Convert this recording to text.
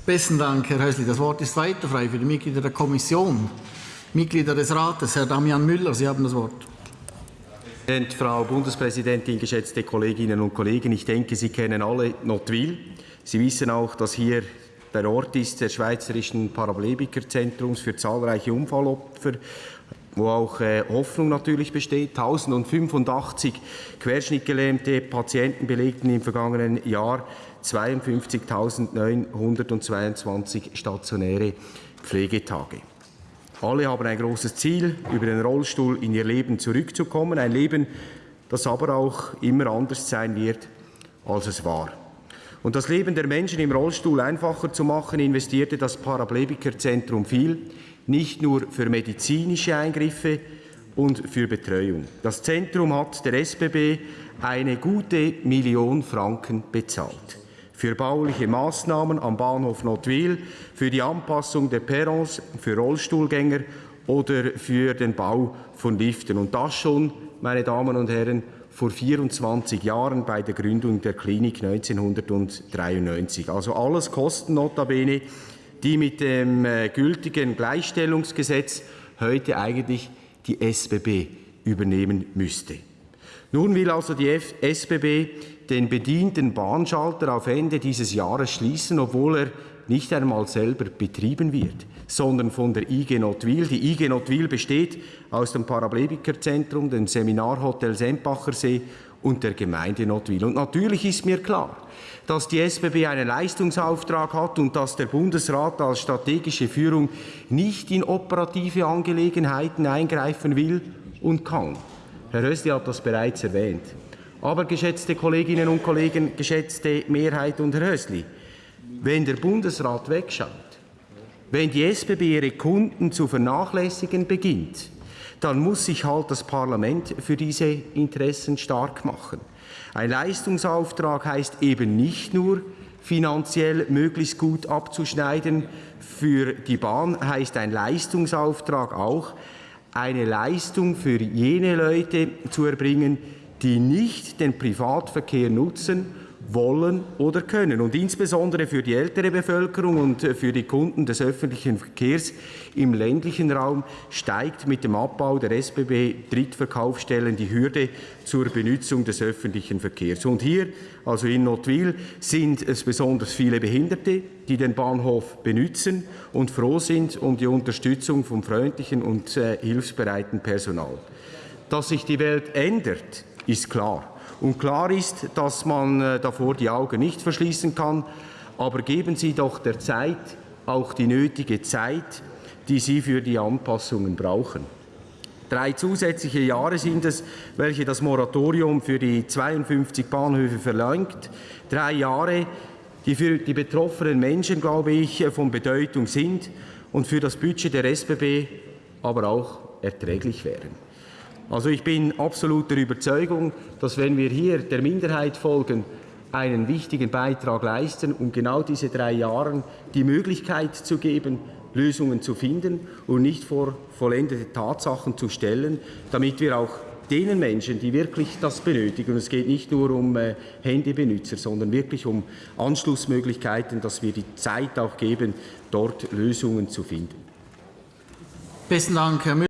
Besten Dank, Herr Hösli. Das Wort ist weiter frei für die Mitglieder der Kommission. Mitglieder des Rates, Herr Damian Müller, Sie haben das Wort. Frau Bundespräsidentin, geschätzte Kolleginnen und Kollegen, ich denke, Sie kennen alle Notwil. Sie wissen auch, dass hier der Ort ist des Schweizerischen Paraplegikerzentrums für zahlreiche Unfallopfer, wo auch äh, Hoffnung natürlich besteht. 1085 querschnittgelähmte Patienten belegten im vergangenen Jahr 52.922 stationäre Pflegetage. Alle haben ein großes Ziel, über den Rollstuhl in ihr Leben zurückzukommen. Ein Leben, das aber auch immer anders sein wird, als es war. Und das Leben der Menschen im Rollstuhl einfacher zu machen, investierte das Paraplegikerzentrum viel, nicht nur für medizinische Eingriffe und für Betreuung. Das Zentrum hat der SBB eine gute Million Franken bezahlt für bauliche Maßnahmen am Bahnhof Notwil, für die Anpassung der Perrons für Rollstuhlgänger oder für den Bau von Liften. Und das schon, meine Damen und Herren, vor 24 Jahren bei der Gründung der Klinik 1993. Also alles Kosten notabene, die mit dem äh, gültigen Gleichstellungsgesetz heute eigentlich die SBB übernehmen müsste. Nun will also die SBB den bedienten Bahnschalter auf Ende dieses Jahres schließen, obwohl er nicht einmal selber betrieben wird, sondern von der IG Notwil. Die IG Notwil besteht aus dem Paraplegikerzentrum, dem Seminarhotel Sempachersee und der Gemeinde Notwil. Und natürlich ist mir klar, dass die SBB einen Leistungsauftrag hat und dass der Bundesrat als strategische Führung nicht in operative Angelegenheiten eingreifen will und kann. Herr Rösti hat das bereits erwähnt. Aber, geschätzte Kolleginnen und Kollegen, geschätzte Mehrheit und Herr Hösli, wenn der Bundesrat wegschaut, wenn die SBB ihre Kunden zu vernachlässigen beginnt, dann muss sich halt das Parlament für diese Interessen stark machen. Ein Leistungsauftrag heißt eben nicht nur, finanziell möglichst gut abzuschneiden. Für die Bahn heißt ein Leistungsauftrag auch, eine Leistung für jene Leute zu erbringen, die nicht den Privatverkehr nutzen wollen oder können. Und insbesondere für die ältere Bevölkerung und für die Kunden des öffentlichen Verkehrs im ländlichen Raum steigt mit dem Abbau der SBB Drittverkaufsstellen die Hürde zur Benutzung des öffentlichen Verkehrs. Und hier, also in Notwil, sind es besonders viele Behinderte, die den Bahnhof benutzen und froh sind um die Unterstützung vom freundlichen und äh, hilfsbereiten Personal. Dass sich die Welt ändert, ist klar. Und klar ist, dass man äh, davor die Augen nicht verschließen kann. Aber geben Sie doch der Zeit auch die nötige Zeit, die Sie für die Anpassungen brauchen. Drei zusätzliche Jahre sind es, welche das Moratorium für die 52 Bahnhöfe verlangt. Drei Jahre, die für die betroffenen Menschen, glaube ich, von Bedeutung sind und für das Budget der SBB aber auch erträglich wären. Also ich bin absolut der Überzeugung, dass wenn wir hier der Minderheit folgen, einen wichtigen Beitrag leisten, um genau diese drei Jahre die Möglichkeit zu geben, Lösungen zu finden und nicht vor vollendete Tatsachen zu stellen, damit wir auch denen Menschen, die wirklich das benötigen, und es geht nicht nur um äh, Handybenutzer, sondern wirklich um Anschlussmöglichkeiten, dass wir die Zeit auch geben, dort Lösungen zu finden. Besten Dank, Herr Müller.